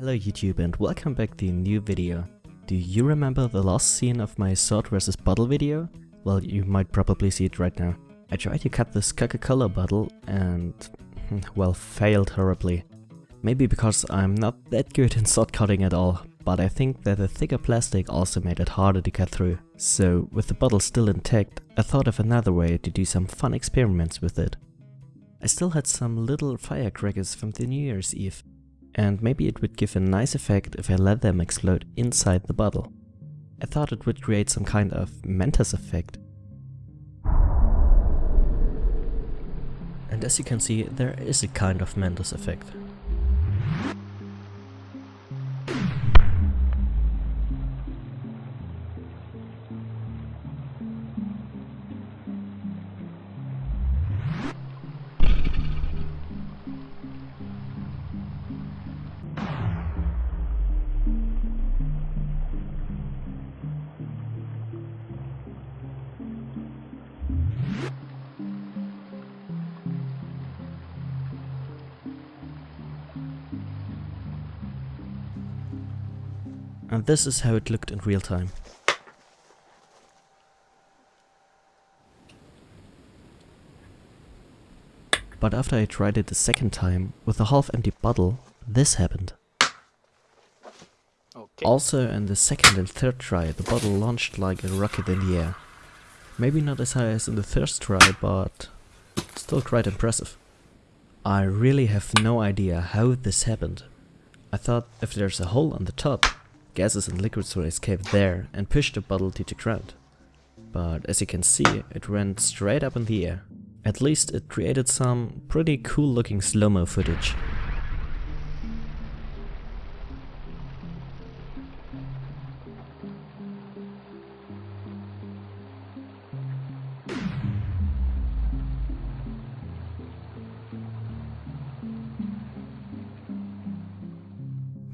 Hello YouTube and welcome back to a new video. Do you remember the last scene of my sword versus bottle video? Well, you might probably see it right now. I tried to cut this Coca-Cola bottle and, well, failed horribly. Maybe because I'm not that good in sword cutting at all, but I think that the thicker plastic also made it harder to cut through. So, with the bottle still intact, I thought of another way to do some fun experiments with it. I still had some little firecrackers from the New Year's Eve, and maybe it would give a nice effect if I let them explode inside the bottle. I thought it would create some kind of Mentos effect. And as you can see, there is a kind of Mentos effect. And this is how it looked in real time. But after I tried it the second time, with a half-empty bottle, this happened. Okay. Also in the second and third try, the bottle launched like a rocket in the air. Maybe not as high as in the first try, but still quite impressive. I really have no idea how this happened. I thought if there's a hole on the top, gases and liquids will escape there and push the bottle to the ground. But as you can see, it went straight up in the air. At least it created some pretty cool looking slow-mo footage.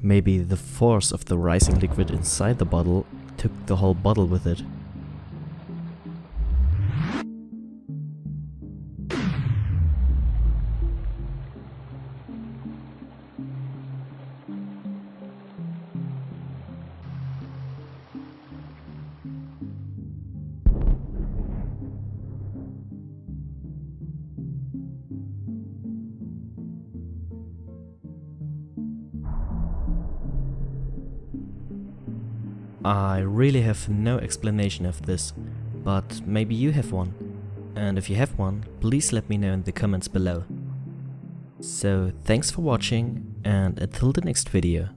Maybe the force of the rising liquid inside the bottle took the whole bottle with it. I really have no explanation of this, but maybe you have one. And if you have one, please let me know in the comments below. So thanks for watching and until the next video.